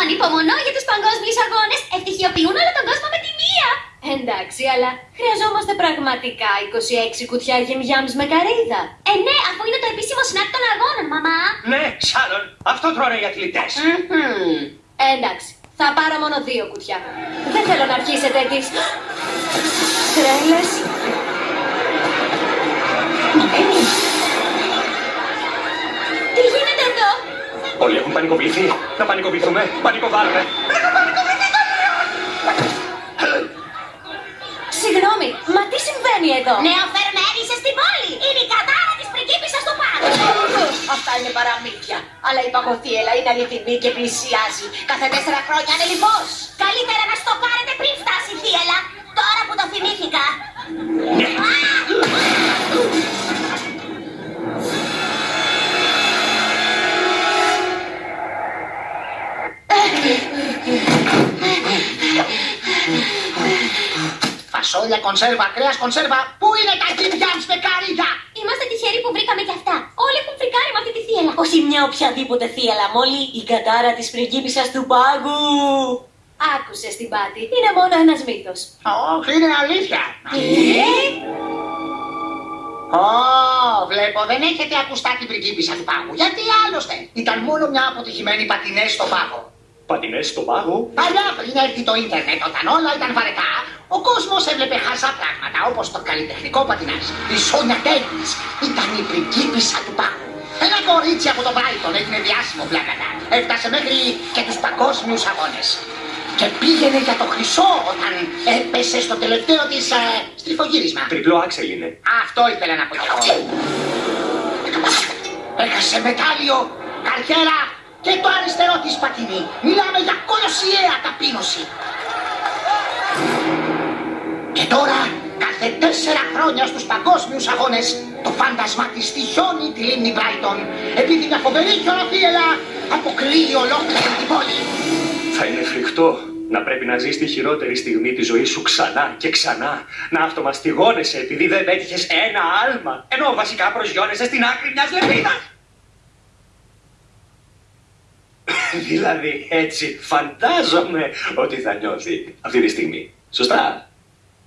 Ανυπομονώ για τους παγκόσμιους αγώνες. Ευτυχιοποιούν όλο τον κόσμο με τη μία. Εντάξει, αλλά χρειαζόμαστε πραγματικά 26 κουτιά γεμιάμς με καρύδα. Ε, ναι, αφού είναι το επίσημο σνακ των αγώνων, μαμά. Ναι, Σάρων, αυτό τρώνε οι αθλητές. Μμμ. Εντάξει, θα πάρω μόνο δύο κουτιά. Δεν θέλω να αρχίσετε τις τρέλες. Έχουν πανικοβληθεί. Να πανικοβληθούμε. Πανικοβάλλουμε. Συγγνώμη, μα τι συμβαίνει εδώ; Νεοφερμένη είσαι στην πόλη. Είναι η κατάρα της πριγκίπισσας του Πάγου. Αυτά είναι παραμύθια. Αλλά η παγωθίελα είναι αληθινή και πλησιάζει. Κάθε τέσσερα χρόνια είναι λοιπόν. Καλύτερα να στο πάρετε πριν φτάσει Φασόλια, κονσέρβα, κρέας, κονσέρβα. Πού είναι τα γυμιάμς με καρύδα. Είμαστε τυχεροί που βρήκαμε κι αυτά. Όλοι έχουν φρικάρει με αυτή τη θύελα. Όχι μια οποιαδήποτε θύελα, μόλι η κατάρα της πριγκίπισσας του πάγου. Άκουσε την πάτη. Είναι μόνο ένας μύθος. Όχι, είναι αλήθεια. Ω, βλέπω, δεν έχετε ακουστά την πριγκίπισσα του πάγου. Γιατί άλλωστε. Ήταν μόνο μια αποτυχημένη πατινές στο πάγο. Πατινές στον πάγο; Παλιά πριν έρθει το ίντερνετ, όταν όλα ήταν βαρετά, ο κόσμος έβλεπε χαζά πράγματα όπως το καλλιτεχνικό πατινάζ. Η Σόνια Ντέιβις ήταν η πριγκίπισσα του πάγου. Ένα κορίτσι από το Μπράιτον έγινε διάσημο πλάκατα. Έφτασε μέχρι και τους παγκόσμιους αγώνες. Και πήγαινε για το χρυσό όταν έπεσε στο τελευταίο της ε, στριφογύρισμα. Τριπλό άξελ είναι. Αυτό ήθελα να πω κι εγώ. Έχασε μετάλλιο, καριέρα και το αριστερό της πατίνι. Μιλάμε για κολοσιαία ταπείνωση. Και τώρα, κάθε τέσσερα χρόνια στους παγκόσμιους αγώνες, το φάντασμα της τυχιώνει τη λίμνη Μπράιτον, επειδή μια φοβερή χιονοθύελα αποκλείει ολόκληρη την πόλη. Θα είναι φρικτό να πρέπει να ζεις τη χειρότερη στιγμή της ζωής σου ξανά και ξανά. Να αυτομαστιγώνεσαι επειδή δεν πέτυχες ένα άλμα, ενώ βασικά προσγειώνεσαι στην άκρη μιας λεπίδας. δηλαδή έτσι φαντάζομαι ότι θα νιώθει αυτή τη στιγμή. Σωστά.